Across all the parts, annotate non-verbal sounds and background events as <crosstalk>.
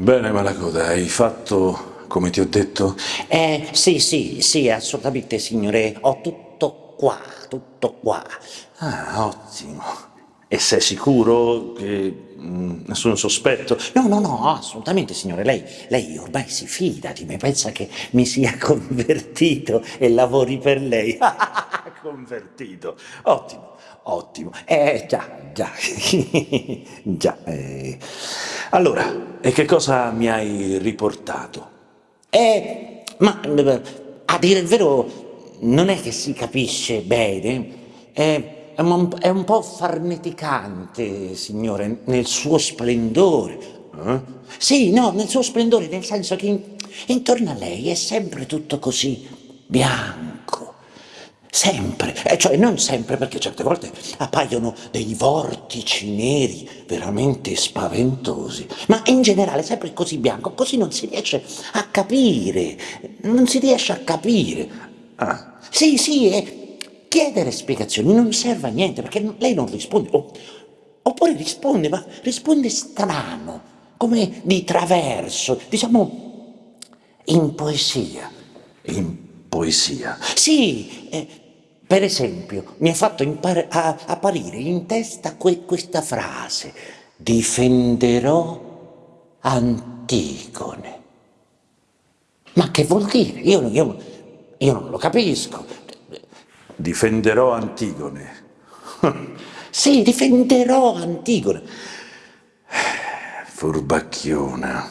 Bene, Malacoda, hai fatto come ti ho detto? Eh, sì, sì, sì, assolutamente, signore. Ho tutto qua, tutto qua. Ah, ottimo. E sei sicuro che mm, nessun sospetto? No, no, no, assolutamente, signore. Lei, lei ormai si fida di me, pensa che mi sia <laughs> convertito e lavori per lei. <laughs> Convertito. Ottimo, ottimo. Eh, già, già, <laughs> già. eh. Allora, e che cosa mi hai riportato? Eh, ma eh, a dire il vero, non è che si capisce bene. Eh, è un, è un po' farneticante, signore, nel suo splendore. Eh? Sì, no, nel suo splendore, nel senso che in- intorno a lei è sempre tutto così bianco. Sempre, eh, cioè non sempre, perché certe volte appaiono dei vortici neri veramente spaventosi, ma in generale sempre così bianco, così non si riesce a capire, non si riesce a capire. Ah, Sì, sì, e chiedere spiegazioni non serve a niente, perché lei non risponde, o- oppure risponde, ma risponde strano, come di traverso, diciamo in poesia. in poesia. Sì, eh, per esempio, mi ha fatto apparire in testa que- questa frase: difenderò Antigone. Ma che vuol dire? Io, io- io non lo capisco. Difenderò Antigone. <laughs> Sì, difenderò Antigone. Furbacchiona.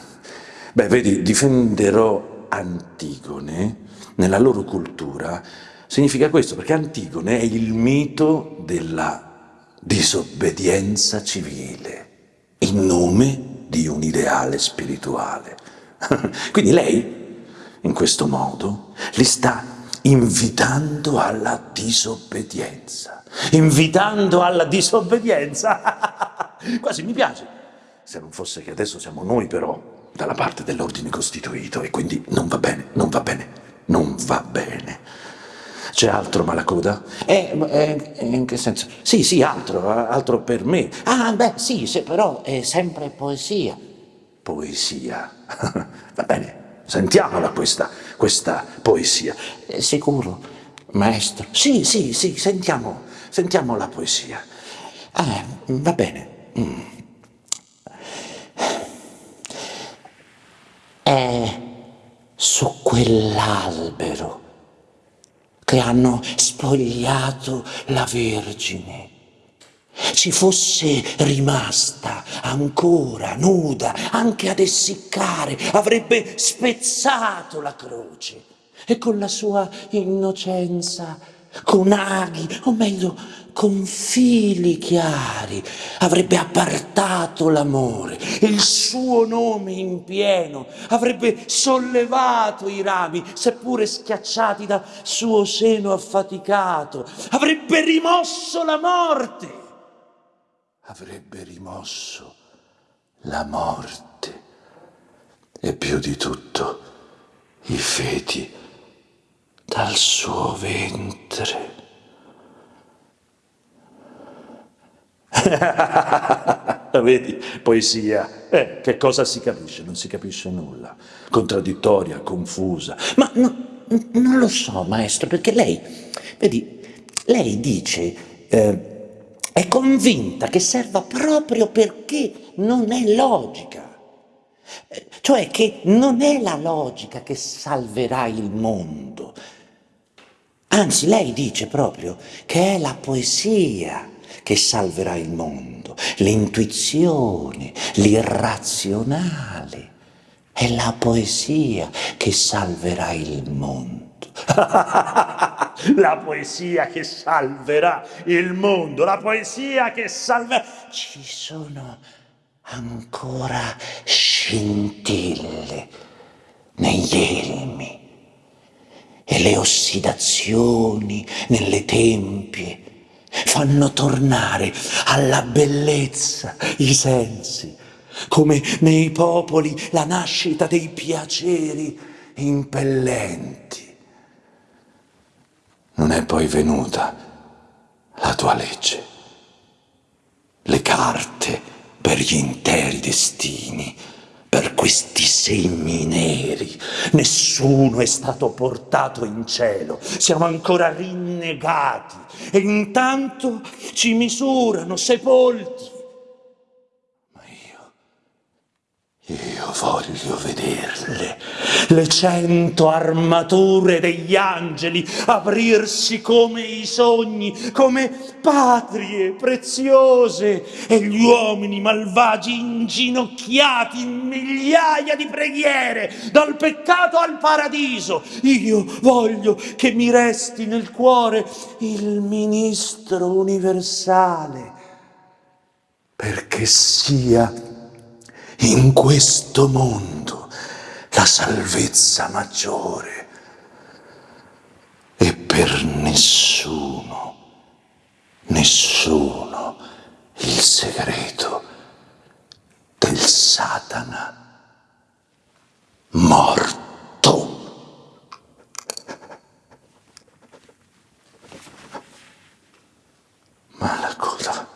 Beh, vedi, difenderò Antigone nella loro cultura significa questo, perché Antigone è il mito della disobbedienza civile in nome di un ideale spirituale. <laughs> Quindi lei, in questo modo, li sta invitando alla disobbedienza. Invitando alla disobbedienza. <laughs> Quasi mi piace. Se non fosse che adesso siamo noi però dalla parte dell'ordine costituito e quindi non va bene, non va bene, non va bene. C'è altro, Malacoda? Eh, eh, in che senso? Sì, sì, altro, altro per me. Ah, beh, sì, se però è sempre poesia. Poesia. <laughs> Va bene, sentiamola questa, questa poesia. Eh, sicuro, maestro? Sì, sì, sì, sentiamo, sentiamo la poesia. Ah, va bene. Mm. È su quell'albero che hanno spogliato la Vergine. Ci fosse rimasta ancora nuda, anche ad essiccare, avrebbe spezzato la croce e con la sua innocenza, con aghi, o meglio, con fili chiari, avrebbe appartato l'amore, il suo nome in pieno, avrebbe sollevato i rami, seppure schiacciati da suo seno affaticato, avrebbe rimosso la morte, Avrebbe rimosso la morte. E più di tutto i feti dal suo ventre. <laughs> Vedi, poesia. Eh, che cosa si capisce? Non si capisce nulla. Contraddittoria, confusa. Ma no- non lo so, maestro, perché lei, vedi, lei dice, eh, è convinta che serva proprio perché non è logica. Eh, Cioè che non è la logica che salverà il mondo. Anzi, lei dice proprio che è la poesia che salverà il mondo, l'intuizione, l'irrazionale. È <laughs> la poesia che salverà il mondo. la poesia che salverà il mondo, la poesia che salverà... Ci sono ancora scintille negli elmi e le ossidazioni nelle tempie fanno tornare alla bellezza i sensi, come nei popoli la nascita dei piaceri impellenti. Non è poi venuta la tua legge, le carte per gli interi destini, per questi segni neri. Nessuno è stato portato in cielo. Siamo ancora rinnegati e intanto ci misurano sepolti. Ma io, io voglio vederle, le cento armature degli angeli aprirsi come i sogni, come patrie preziose e gli uomini malvagi inginocchiati in migliaia di preghiere dal peccato al paradiso. Io voglio che mi resti nel cuore il ministro universale perché sia in questo mondo la salvezza maggiore e per nessuno, nessuno il segreto del Satana morto. Ma la cosa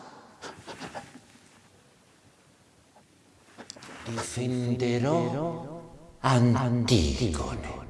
difenderò Antigone.